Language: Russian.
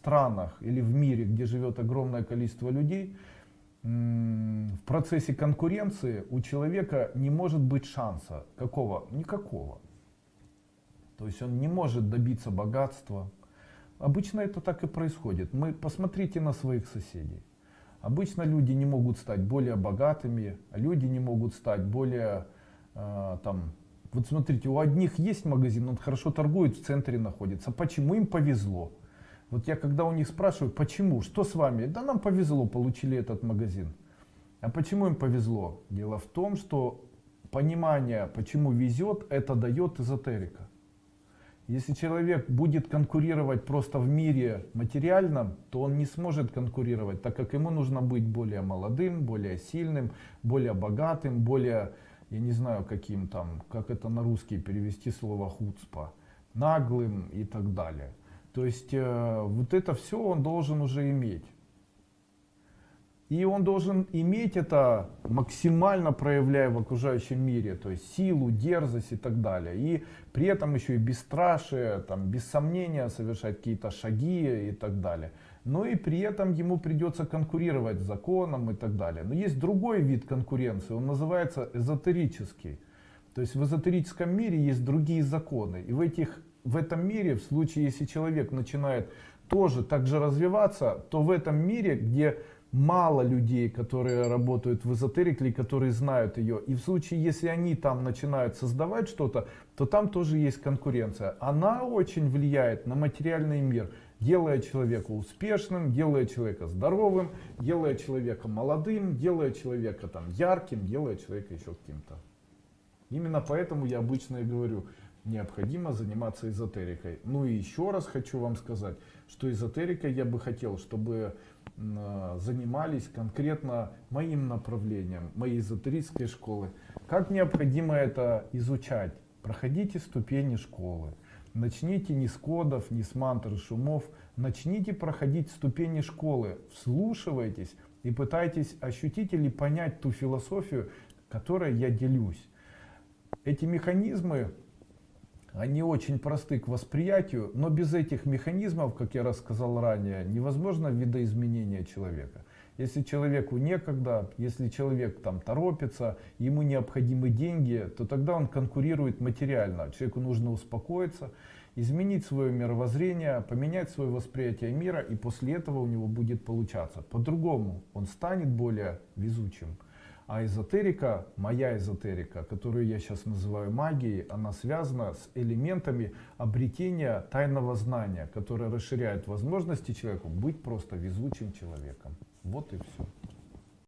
странах или в мире, где живет огромное количество людей, в процессе конкуренции у человека не может быть шанса. Какого? Никакого. То есть он не может добиться богатства. Обычно это так и происходит. Мы посмотрите на своих соседей. Обычно люди не могут стать более богатыми, а люди не могут стать более э, там. Вот смотрите, у одних есть магазин, он хорошо торгует, в центре находится. Почему им повезло? Вот я когда у них спрашиваю, почему, что с вами? Да нам повезло, получили этот магазин. А почему им повезло? Дело в том, что понимание, почему везет, это дает эзотерика. Если человек будет конкурировать просто в мире материальном, то он не сможет конкурировать, так как ему нужно быть более молодым, более сильным, более богатым, более, я не знаю каким там, как это на русский перевести слово хуцпа, наглым и так далее. То есть э, вот это все он должен уже иметь. И он должен иметь это максимально проявляя в окружающем мире, то есть силу, дерзость и так далее. И при этом еще и бесстрашие, там, без сомнения совершать какие-то шаги и так далее. Но и при этом ему придется конкурировать с законом и так далее. Но есть другой вид конкуренции, он называется эзотерический. То есть в эзотерическом мире есть другие законы. И в этих в этом мире, в случае, если человек начинает тоже так же развиваться, то в этом мире, где мало людей, которые работают в эзотерике которые знают ее, и в случае, если они там начинают создавать что-то, то там тоже есть конкуренция. Она очень влияет на материальный мир, делая человека успешным, делая человека здоровым, делая человека молодым, делая человека там ярким, делая человека еще каким-то. Именно поэтому я обычно и говорю, необходимо заниматься эзотерикой. Ну и еще раз хочу вам сказать, что эзотерикой я бы хотел, чтобы а, занимались конкретно моим направлением, моей эзотерической школы. Как необходимо это изучать? Проходите ступени школы. Начните не с кодов, не с мантр шумов. Начните проходить ступени школы. Вслушивайтесь и пытайтесь ощутить или понять ту философию, которой я делюсь. Эти механизмы они очень просты к восприятию, но без этих механизмов, как я рассказал ранее, невозможно видоизменение человека. Если человеку некогда, если человек там торопится, ему необходимы деньги, то тогда он конкурирует материально. Человеку нужно успокоиться, изменить свое мировоззрение, поменять свое восприятие мира, и после этого у него будет получаться. По-другому он станет более везучим. А эзотерика, моя эзотерика, которую я сейчас называю магией, она связана с элементами обретения тайного знания, которое расширяет возможности человеку быть просто везучим человеком. Вот и все.